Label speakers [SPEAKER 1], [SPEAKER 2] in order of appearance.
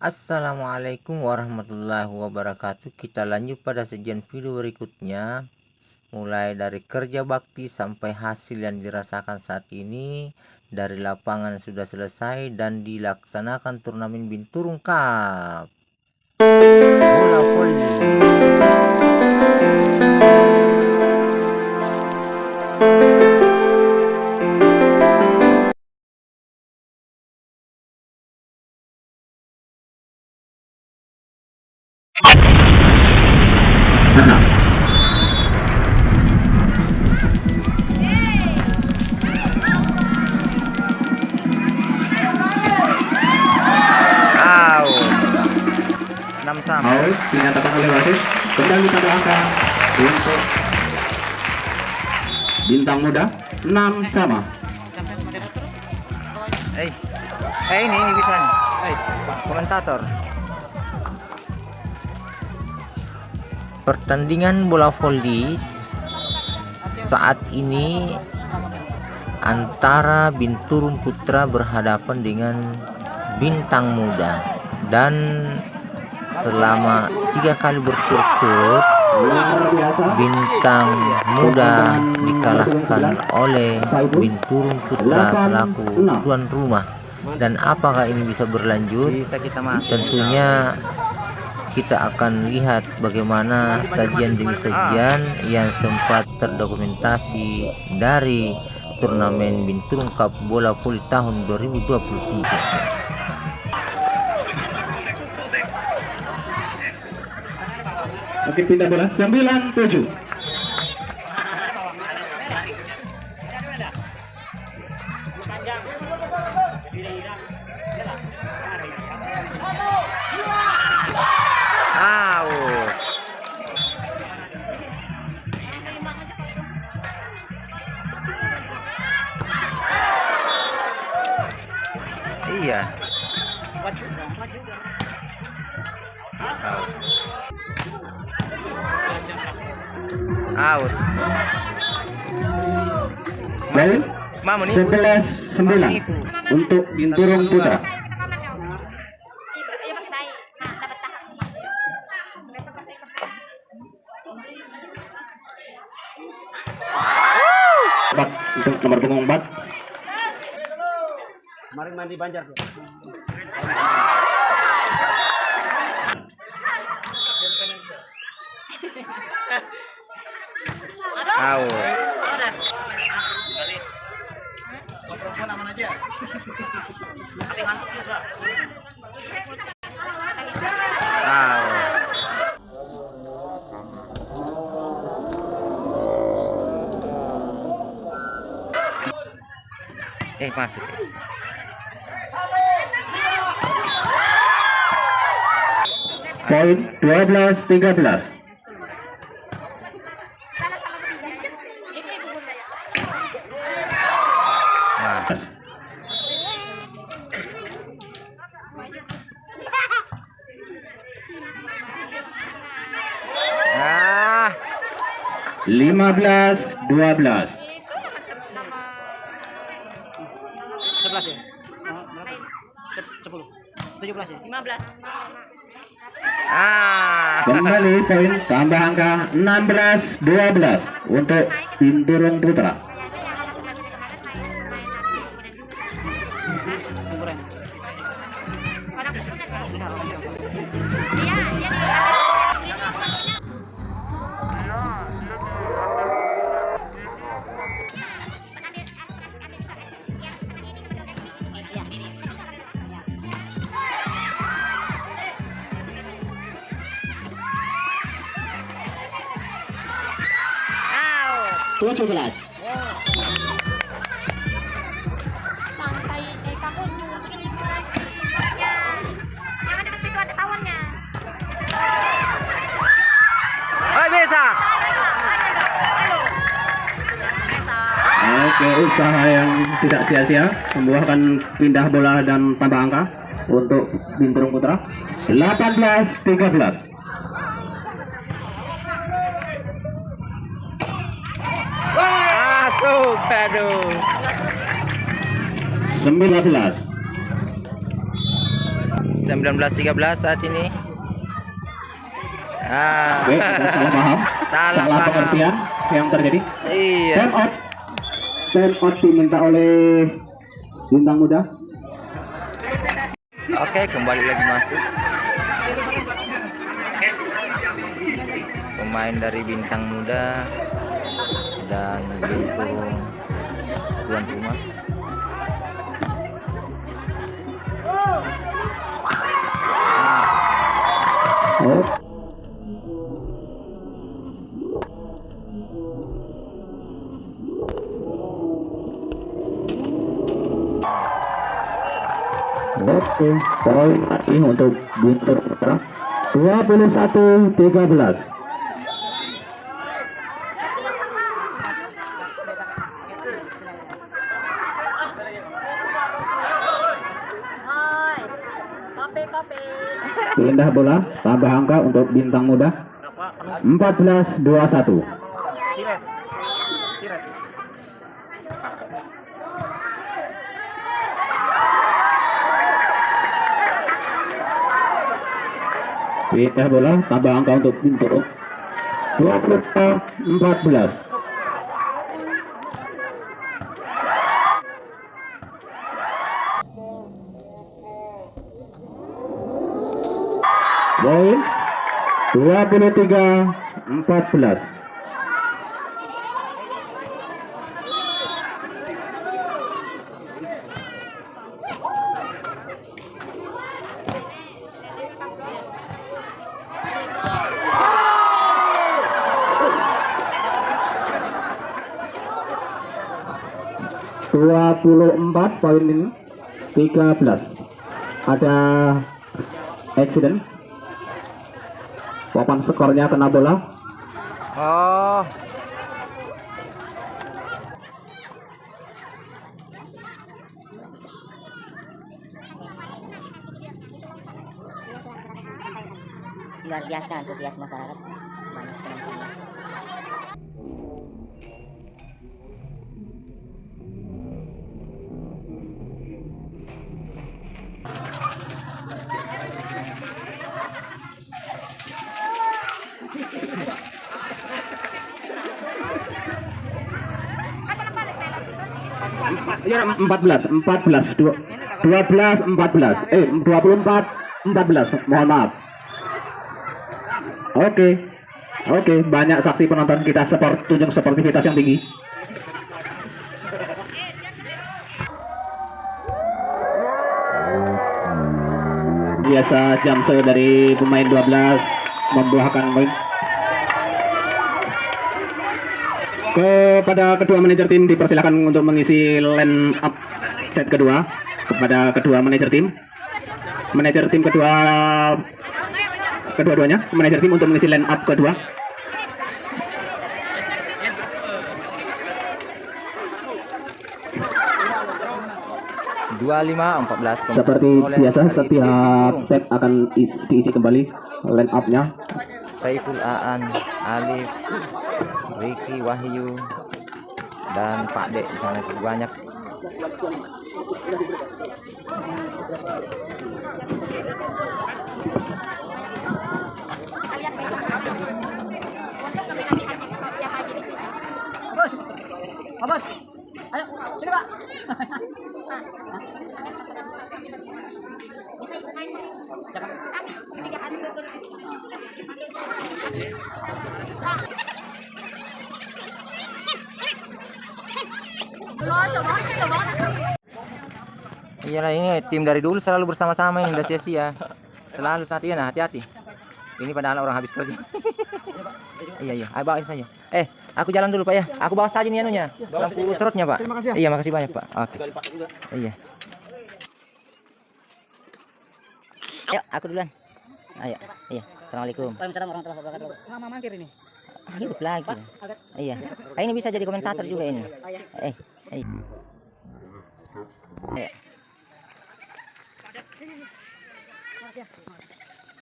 [SPEAKER 1] Assalamualaikum warahmatullahi wabarakatuh. Kita lanjut pada sajian video berikutnya. Mulai dari kerja bakti sampai hasil yang dirasakan saat ini. Dari lapangan sudah selesai dan dilaksanakan turnamen binturung cup
[SPEAKER 2] bintang muda. 6 sama.
[SPEAKER 1] Eh eh ini ini bisa eh komentator. Pertandingan bola voli saat ini antara Binturun Putra berhadapan dengan Bintang Muda. Dan selama tiga kali berturut-turut bintang muda dikalahkan oleh Binturun Putra selaku tuan rumah. Dan apakah ini bisa berlanjut? Tentunya kita akan lihat bagaimana sajian demi sajian yang sempat terdokumentasi dari turnamen Binturun Cup Bola Voli tahun 2023
[SPEAKER 2] Oke pindah bola. 97
[SPEAKER 1] Iya. Out nih.
[SPEAKER 2] 11 9 untuk Binturung Putra. Empat untuk nomor punggung 4
[SPEAKER 3] Mari mandi Banjar.
[SPEAKER 1] Tahu. Eh masuk.
[SPEAKER 2] poin 12 13
[SPEAKER 1] Nah, ah,
[SPEAKER 2] 15 12
[SPEAKER 3] Sebelas ya? Berapa? Sepuluh. Tujuh belas ya? Lima belas.
[SPEAKER 1] ah.
[SPEAKER 2] Kembali poin tambah angka 16 12 untuk Binturung Putra.
[SPEAKER 3] Sumbernya.
[SPEAKER 2] tujuh belas
[SPEAKER 4] santai eh kamu nyuruh jangan dekat situ ada tawonnya
[SPEAKER 1] Oh, bisa.
[SPEAKER 2] Oke usaha yang tidak sia-sia membuahkan pindah bola dan tambah angka untuk Binturung Putra 18
[SPEAKER 1] Masuk, aduh.
[SPEAKER 2] 19
[SPEAKER 5] 19-13 saat ini. Ah,
[SPEAKER 2] Oke, salah paham.
[SPEAKER 5] Salah
[SPEAKER 2] salah
[SPEAKER 5] paham.
[SPEAKER 2] pengertian yang terjadi.
[SPEAKER 5] iya.
[SPEAKER 2] Time out. Time out diminta oleh bintang muda.
[SPEAKER 5] Oke, kembali lagi masuk. Pemain dari bintang muda dan Binturung tuan rumah.
[SPEAKER 2] Oke, poin lagi untuk Guntur Putra. 21 13. Pindah bola, tambah angka untuk bintang muda. 14 21.
[SPEAKER 3] Siret. Siret.
[SPEAKER 2] Pindah bola, tambah angka untuk Bintang. 20 14. Poin 23 14. Dua puluh empat poin tiga belas. Ada accident papan skornya kena bola?
[SPEAKER 5] Oh,
[SPEAKER 6] luar biasa antusias masyarakat. Banyak penontonnya
[SPEAKER 2] 14 14 dua- 12 14 eh 24 14 mohon maaf. Oke. Oke banyak saksi penonton kita seperti tunjuk sportivitas yang tinggi. Biasa jam dari pemain 12 membuahkan poin kepada kedua manajer tim dipersilakan untuk mengisi line up set kedua kepada kedua manajer tim. Manajer tim kedua kedua-duanya manajer tim untuk mengisi line up kedua.
[SPEAKER 5] 25 14
[SPEAKER 2] seperti
[SPEAKER 5] oleh
[SPEAKER 2] biasa
[SPEAKER 5] dari
[SPEAKER 2] setiap set akan diisi kembali line up-nya
[SPEAKER 5] Saiful Aan, Alif, Ricky Wahyu, dan Pak Dek di sana cukup banyak.
[SPEAKER 3] Bos. Ayo, sini Pak.
[SPEAKER 7] Saya sedang kami berjalan di sini. Bisa ikut main Pak?
[SPEAKER 3] Jangan.
[SPEAKER 7] Kami tiga hari berturut di sini. Belum, coba, coba.
[SPEAKER 5] Iyalah ini tim dari dulu selalu bersama-sama ini udah sia-sia. Selalu saat iya nah hati-hati. Ini padahal orang habis kerja. iya iya, ayo bawain saja. Eh, aku jalan dulu Pak ya. Aku bawa saja nih anunya. Lampu serutnya Pak.
[SPEAKER 3] Terima kasih ya.
[SPEAKER 5] Iya, makasih banyak Pak. Oke. Iya.
[SPEAKER 6] ayo aku duluan ayo iya assalamualaikum
[SPEAKER 3] Waalaikumsalam warahmatullahi wabarakatuh. Mama mangkir ini.
[SPEAKER 6] hidup lagi iya ini bisa jadi komentator juga ini eh eh Ayo.